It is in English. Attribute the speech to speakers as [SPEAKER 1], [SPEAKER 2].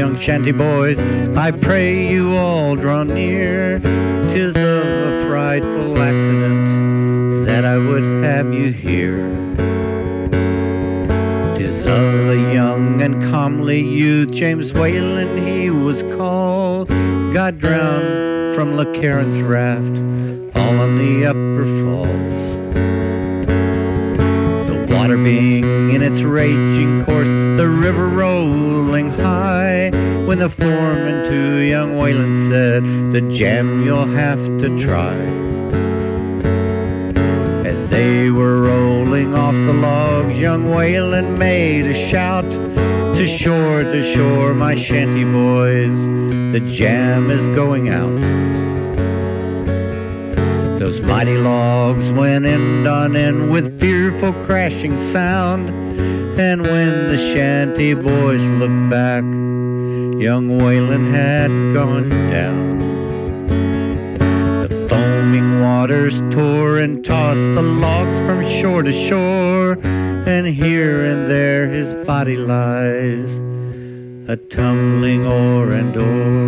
[SPEAKER 1] young shanty boys, I pray you all draw near. Tis of a frightful accident that I would have you hear. Tis of a young and comely youth, James Whalen he was called, got drowned from LeCarron's raft, all on the upper falls water being in its raging course, the river rolling high. When the foreman to young Whalen said, The jam you'll have to try. As they were rolling off the logs, young Whalen made a shout. To shore, to shore, my shanty boys, the jam is going out. Those mighty logs went end on end with fearful crashing sound. And when the shanty boys looked back, young Whalen had gone down. The foaming waters tore and tossed the logs from shore to shore, and here and there his body lies, a tumbling o'er and o'er.